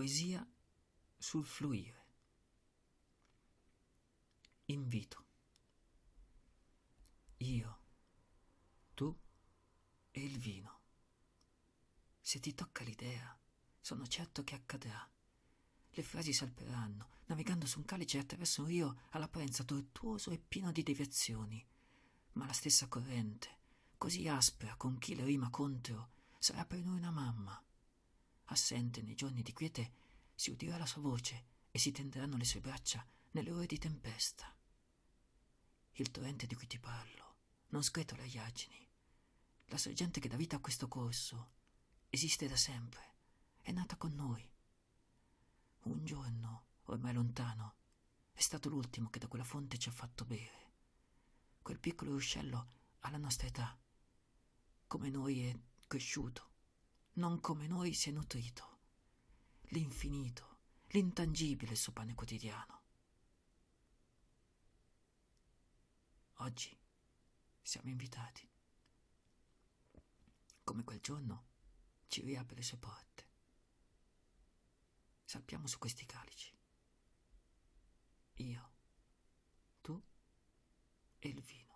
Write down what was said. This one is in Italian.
poesia sul fluire. Invito. Io, tu e il vino. Se ti tocca l'idea, sono certo che accadrà. Le frasi salperanno, navigando su un calice attraverso un rio all'apparenza tortuoso e pieno di deviazioni. Ma la stessa corrente, così aspra con chi le rima contro, sarà per noi una mamma. Assente nei giorni di quiete, si udirà la sua voce e si tenderanno le sue braccia nelle ore di tempesta. Il torrente di cui ti parlo non scretola gli argini. La sorgente che dà vita a questo corso esiste da sempre, è nata con noi. Un giorno, ormai lontano, è stato l'ultimo che da quella fonte ci ha fatto bere. Quel piccolo ruscello ha la nostra età. Come noi è cresciuto, non come noi si è nutrito. L'infinito, l'intangibile il suo pane quotidiano. Oggi siamo invitati. Come quel giorno ci riapre le sue porte. Salpiamo su questi calici. Io, tu e il vino.